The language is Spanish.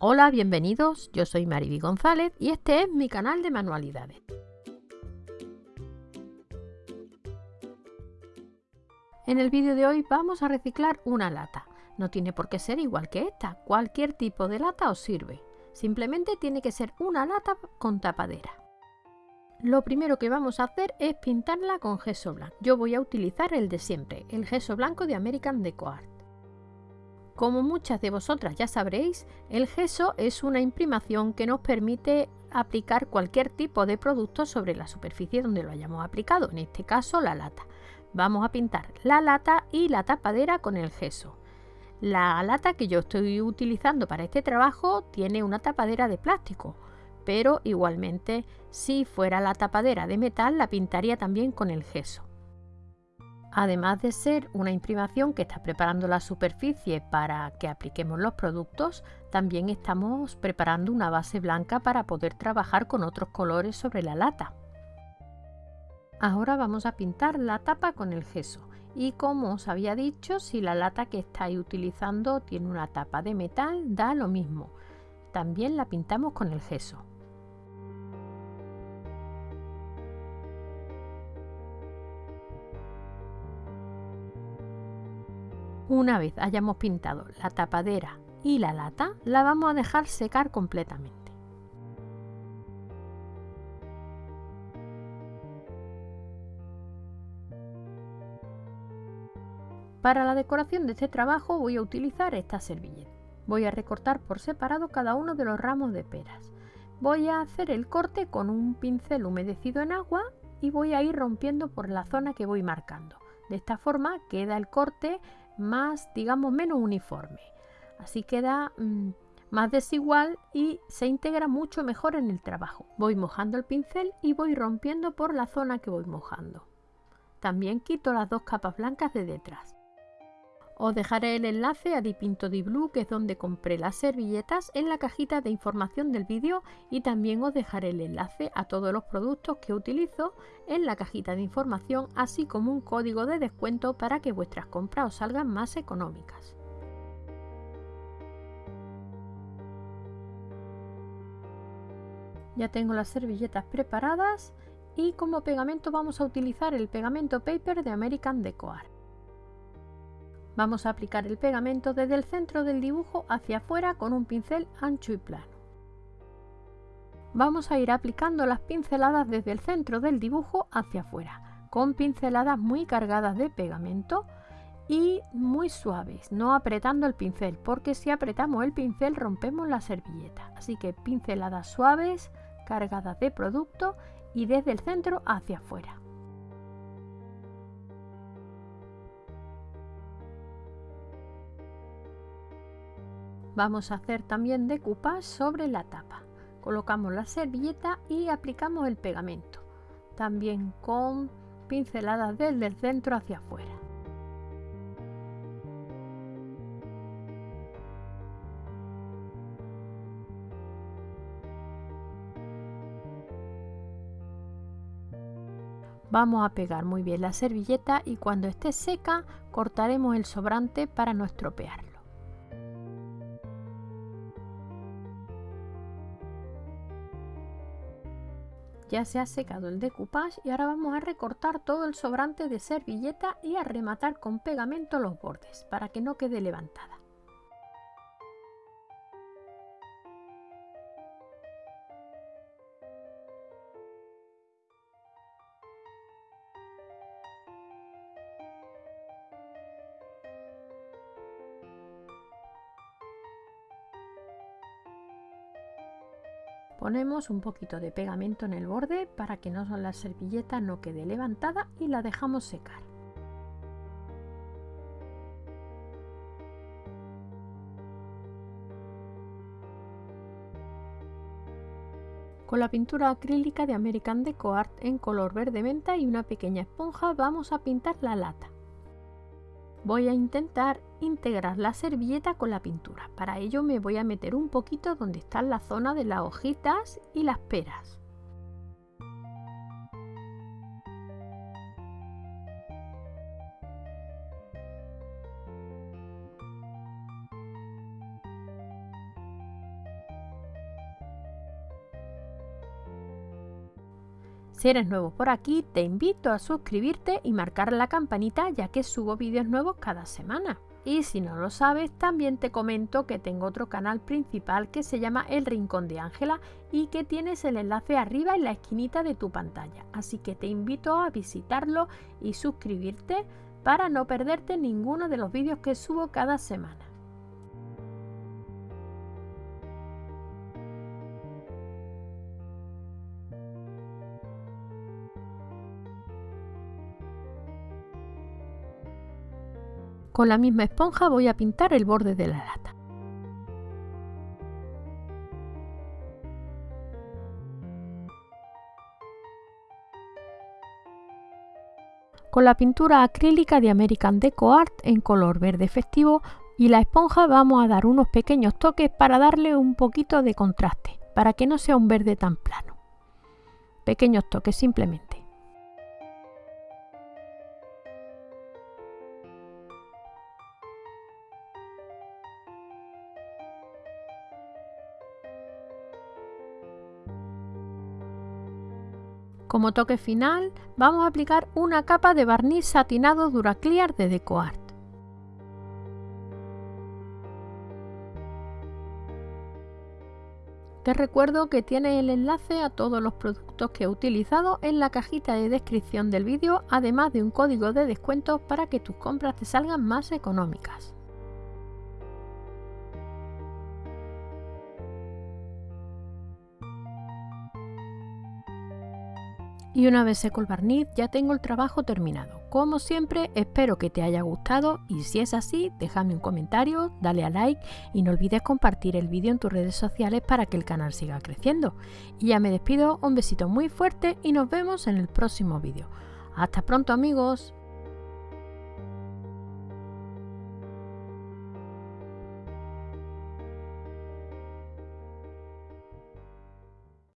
Hola, bienvenidos, yo soy Mariby González y este es mi canal de manualidades. En el vídeo de hoy vamos a reciclar una lata. No tiene por qué ser igual que esta, cualquier tipo de lata os sirve. Simplemente tiene que ser una lata con tapadera. Lo primero que vamos a hacer es pintarla con gesso blanco. Yo voy a utilizar el de siempre, el gesso blanco de American Deco Art. Como muchas de vosotras ya sabréis, el gesso es una imprimación que nos permite aplicar cualquier tipo de producto sobre la superficie donde lo hayamos aplicado, en este caso la lata. Vamos a pintar la lata y la tapadera con el gesso. La lata que yo estoy utilizando para este trabajo tiene una tapadera de plástico, pero igualmente si fuera la tapadera de metal la pintaría también con el gesso. Además de ser una imprimación que está preparando la superficie para que apliquemos los productos, también estamos preparando una base blanca para poder trabajar con otros colores sobre la lata. Ahora vamos a pintar la tapa con el gesso y como os había dicho, si la lata que estáis utilizando tiene una tapa de metal, da lo mismo. También la pintamos con el gesso. Una vez hayamos pintado la tapadera y la lata, la vamos a dejar secar completamente. Para la decoración de este trabajo voy a utilizar esta servilleta. Voy a recortar por separado cada uno de los ramos de peras. Voy a hacer el corte con un pincel humedecido en agua y voy a ir rompiendo por la zona que voy marcando. De esta forma queda el corte más, digamos, menos uniforme. Así queda mm, más desigual y se integra mucho mejor en el trabajo. Voy mojando el pincel y voy rompiendo por la zona que voy mojando. También quito las dos capas blancas de detrás. Os dejaré el enlace a Dipinto Di Blue, que es donde compré las servilletas, en la cajita de información del vídeo y también os dejaré el enlace a todos los productos que utilizo en la cajita de información, así como un código de descuento para que vuestras compras os salgan más económicas. Ya tengo las servilletas preparadas y como pegamento vamos a utilizar el pegamento paper de American Deco Art. Vamos a aplicar el pegamento desde el centro del dibujo hacia afuera con un pincel ancho y plano. Vamos a ir aplicando las pinceladas desde el centro del dibujo hacia afuera, con pinceladas muy cargadas de pegamento y muy suaves, no apretando el pincel, porque si apretamos el pincel rompemos la servilleta. Así que pinceladas suaves, cargadas de producto y desde el centro hacia afuera. Vamos a hacer también decoupage sobre la tapa. Colocamos la servilleta y aplicamos el pegamento, también con pinceladas desde el centro hacia afuera. Vamos a pegar muy bien la servilleta y cuando esté seca cortaremos el sobrante para no estropearlo. Ya se ha secado el decoupage y ahora vamos a recortar todo el sobrante de servilleta y a rematar con pegamento los bordes para que no quede levantada. Ponemos un poquito de pegamento en el borde para que no, la servilleta no quede levantada y la dejamos secar. Con la pintura acrílica de American Deco Art en color verde menta y una pequeña esponja vamos a pintar la lata. Voy a intentar integrar la servilleta con la pintura. Para ello me voy a meter un poquito donde está la zona de las hojitas y las peras. Si eres nuevo por aquí, te invito a suscribirte y marcar la campanita ya que subo vídeos nuevos cada semana. Y si no lo sabes, también te comento que tengo otro canal principal que se llama El Rincón de Ángela y que tienes el enlace arriba en la esquinita de tu pantalla. Así que te invito a visitarlo y suscribirte para no perderte ninguno de los vídeos que subo cada semana. Con la misma esponja voy a pintar el borde de la lata. Con la pintura acrílica de American Deco Art en color verde festivo y la esponja vamos a dar unos pequeños toques para darle un poquito de contraste, para que no sea un verde tan plano. Pequeños toques simplemente. Como toque final, vamos a aplicar una capa de barniz satinado Duraclear de DecoArt. Te recuerdo que tienes el enlace a todos los productos que he utilizado en la cajita de descripción del vídeo, además de un código de descuento para que tus compras te salgan más económicas. Y una vez seco el barniz ya tengo el trabajo terminado. Como siempre espero que te haya gustado y si es así déjame un comentario, dale a like y no olvides compartir el vídeo en tus redes sociales para que el canal siga creciendo. Y ya me despido, un besito muy fuerte y nos vemos en el próximo vídeo. Hasta pronto amigos.